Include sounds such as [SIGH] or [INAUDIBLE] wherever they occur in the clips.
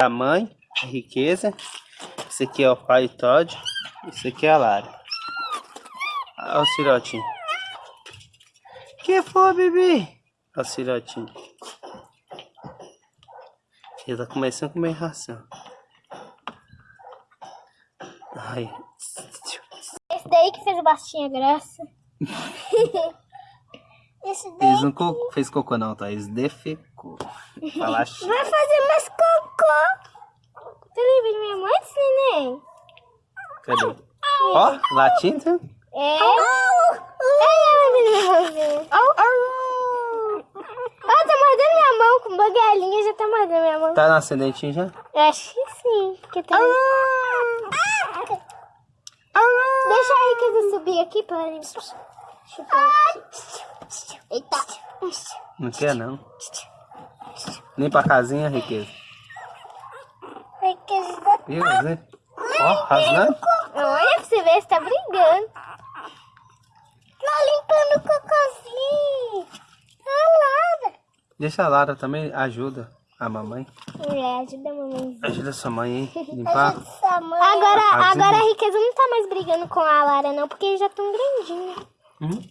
A mãe, a riqueza. Esse aqui é o pai Todd. Esse aqui é a Lara. Olha o cirotinho. que foi, bebê? Olha o cirotinho. Ele tá começando a comer ração. Ai. Esse daí que fez o bastinha graça. [LAUGHS] Esse daí. Eles não co fez cocô não, tá? Eles defecou. Falaste. Vai fazer mais cocô. Você lembra de minha mãe, neném? Cadê? Ó, oh, latindo. É. Oh, oh, oh, oh, tá mordendo minha mão com uma galinha, já tá mordendo minha mão. Tá no ascendentinho já? Eu acho que sim. Que tem... Deixa a Riqueza subir aqui pra ele chupar. Eita. Não quer não. Nem pra casinha, Riqueza. Riqueza. Viu, Zé? Ó, rasgando. Olha pra você ver, você tá brigando. Tá limpando o cocôzinho. A Lara. Deixa a Lara também, ajuda a mamãe. É, ajuda a mamãe. Ajuda a sua mãe aí, [LAUGHS] limpar. Agora, agora a riqueza não tá mais brigando com a Lara não, porque eles já estão grandinhos. Hum?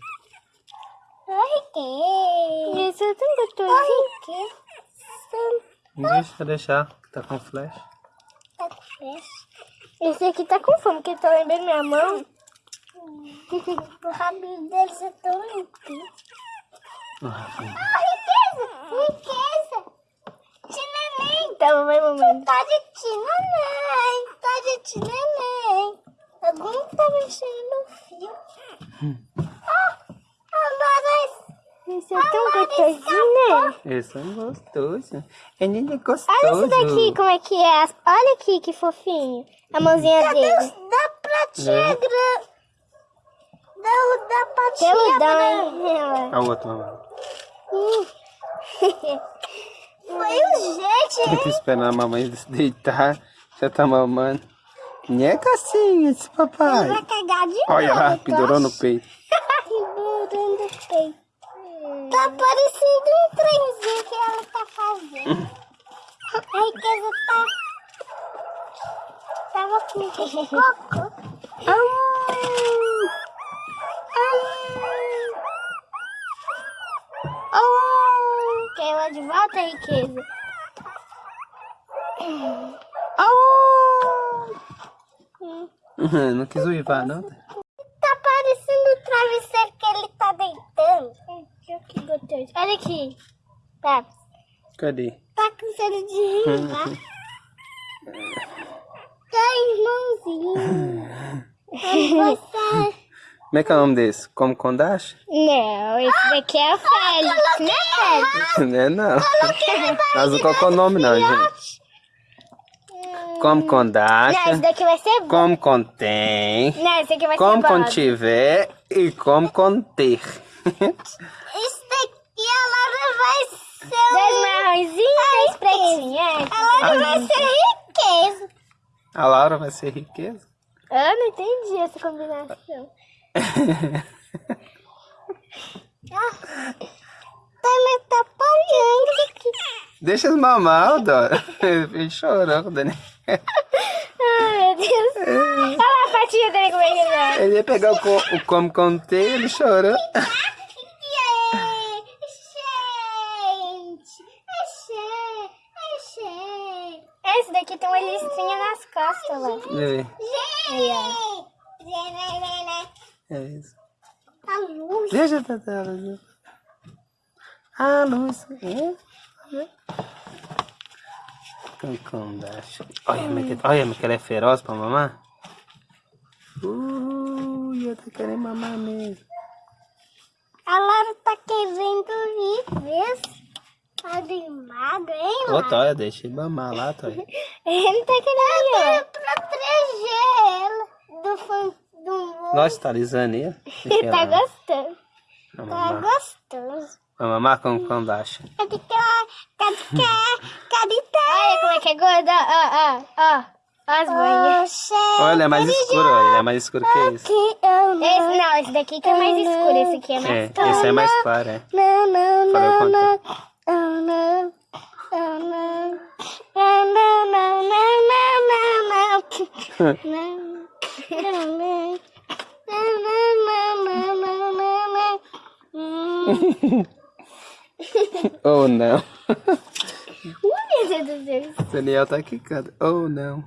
Ai, riqueza. Isso é tão gostosinho. Deixa deixar, que tá com flash. Tá com flash. Esse aqui tá com fome, porque tá lembrando minha mão. [LAUGHS] o rabinho deles é tão limpinho. Ah, riqueza! Riqueza! Tineném! Tá, mamãe, mamãe. Tá de tineném! Tá de tineném! Algum tá mexendo no fio. Ah! Esse é tão gostosinho, né? Esse é gostoso. É nem gostoso. Olha esse daqui, como é que é. Olha aqui, que fofinho. A mãozinha Cadê dele. Da pratinha grande. Da, da patinha grande. A outra, mamãe. Foi o jeito, Tem que esperar a mamãe se deitar. Já tá mamando. Nheca assim, esse papai. Ele vai cagar de Olha novo. lá, pendurou no peito. Tá parecendo um trenzinho que ela tá fazendo. A riqueza tá tava com cocô. Quer ela de volta, riqueza? [LAUGHS] Não quis uivar, não? Tá parecendo o travesseiro que ele tá deitando. Gostoso. Olha aqui. Tá. Cadê? Tá com cheiro de rim, [LAUGHS] tá? irmãozinho. Como é que é o nome desse? Como Kondash? Não, esse daqui é o Félix, né, Félix? Não é não. [LAUGHS] Mas não colocou o nome não, gente. Como Kondash. Não, esse daqui vai ser bom. Como contém. Não, esse aqui vai como ser bom. Como contiver e como conter. Daqui vai ser... Dois marrõezinhos e três pretinhos. Ela vai ser riqueza. A Laura vai ser riqueza? Eu não entendi essa combinação. [LAUGHS] ah, tá me atrapalhando aqui. Deixa os mamar, Dora. Ele chorou com o Daniel. Ai, meu Deus. Olha lá a patinha dele como é que é. Ele ia pegar o, o como contei, ele chorou. Esse daqui tem uma listrinha nas costas, lá. Aí, ó. É isso. A luz. Deixa a tela. A luz. É. Olha, olha que ela é feroz pra mamar. Uh, eu tô querendo mamar mesmo. A Laura tá querendo ir, Tá magro, hein, Ô, Toia, deixa ele mamar lá, Toia. [LAUGHS] ele não tá querendo ir. pra proteger ela do fã do mundo. Nossa, tá alisando ele. [LAUGHS] tá gostando. Tá gostoso. Vamos mamar com quando acha. Cadê que Cadê que [LAUGHS] Olha como é que é gorda. Ó, ó, ó. As banhas. Olha, ele é mais escuro, ele é mais escuro que esse. Esse não, esse daqui que é mais escuro, esse aqui é mais é, claro. Esse é mais claro, é. Não, não, não, não. Oh, não. Não, não. Não, não, não, não, não, não, não. Não, não, não. Não, não, não, não, não, não. Oh, não. Daniel tá quicando. Oh, não.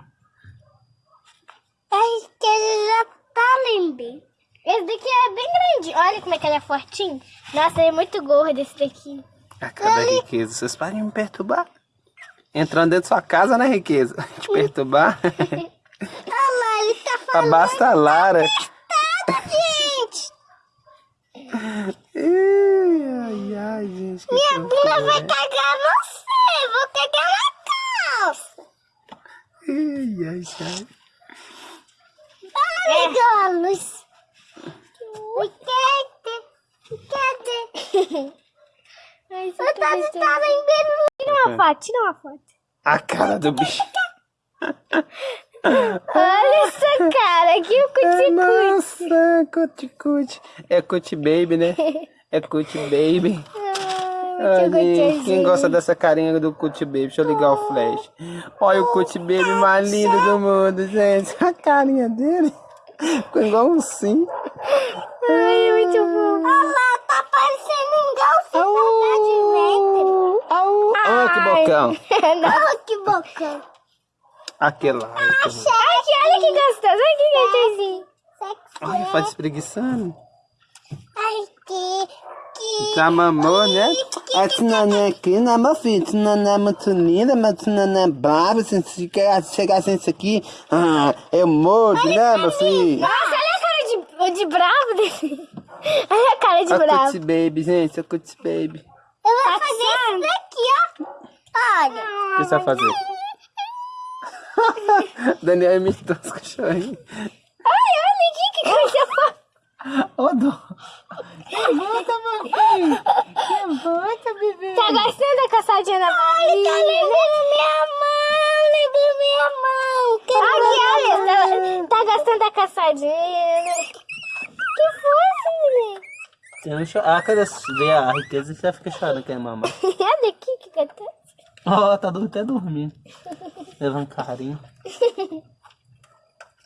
Acho que ele já tá lindo. Esse daqui é bem grande. Olha como é que ele é fortinho. Nossa, ele é muito gordo esse daqui. A cada riqueza. Vocês parem de me perturbar. Entrando dentro da sua casa, né, riqueza? [LAUGHS] Te perturbar. Olha lá, ele tá falando, Basta a Lara. gente. Ai, ai, ai, gente. que Minha bunda vai cagar você. Vou cagar na calça. Ai, ai, ai. Ai, Golos. Cadê? Cadê? Ai, você tá lembrando. Tira uma foto, tira uma foto. A cara do bicho. [LAUGHS] Olha essa cara, aqui o cuticute. Nossa, cuticute. É cut baby, né? É cut baby. [LAUGHS] Ai, Olha, quem gosta dessa carinha do cut baby? Deixa eu ligar o flash. Olha o cut baby mais lindo do mundo, gente. A carinha dele ficou igual um sim. Ai, é muito bom. Olha lá, tá parecendo um golfinho de Au, au. Olha que bocão. [LAUGHS] Olha que bocão. Aquele lá. aquele lá. Aqui, olha que gostoso, olha que gostosinho. Olha, faz espreguiçando. Ai, que... Já mamou, né? A Tinanã aqui, né, meu filho? Tinanã é muito linda, mas Tinanã é brava. Se chegar sem isso aqui, ah, eu mordo, né, meu filho? Nossa, olha a cara de, de bravo dele. [LAUGHS] Olha a cara de A bravo. Cutie Baby, gente, a Cutie Baby. Eu vou fazer isso daqui, ó. Olha. O que você vai fazer? [LAUGHS] Daniel imitou os cachorrinhos. Ai, olha aqui que fofa. Ô, dó. Levanta, meu filho. Levanta, bebê. Tá gostando da caçadinha na barriga? Ai, tá levando minha mão, levando minha mão. Aqui, olha, tá, tá gostando da caçadinha. Que foi, menino? Chora. Ah, quando vê a riqueza, você fica chorando que é mamãe. [LAUGHS] Olha aqui que gostoso. Ó, tá do- até dormindo. [LAUGHS] Levando carinho.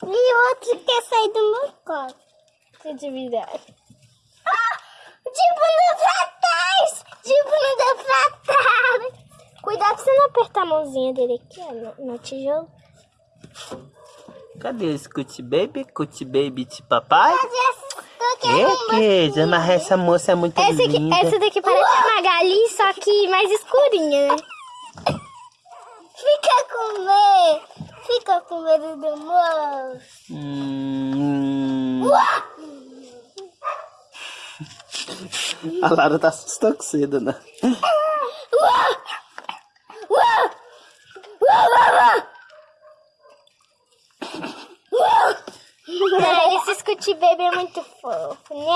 E outro quer sair do meu colo. Que de verdade. Ah, bunda pra trás! De bunda pra trás! Cuidado pra você não apertar a mãozinha dele aqui, ó, no, no tijolo. Cadê esse Cutie Baby? Cutie Baby de papai? Riqueza, mas essa moça é muito Essa, aqui, linda. essa daqui parece uma galinha, só que mais escurinha, né? Fica com medo! Fica com medo do moço! Hum... [LAUGHS] A Lara tá assustada cedo, né? Esse Scooty Baby é muito fofo, né?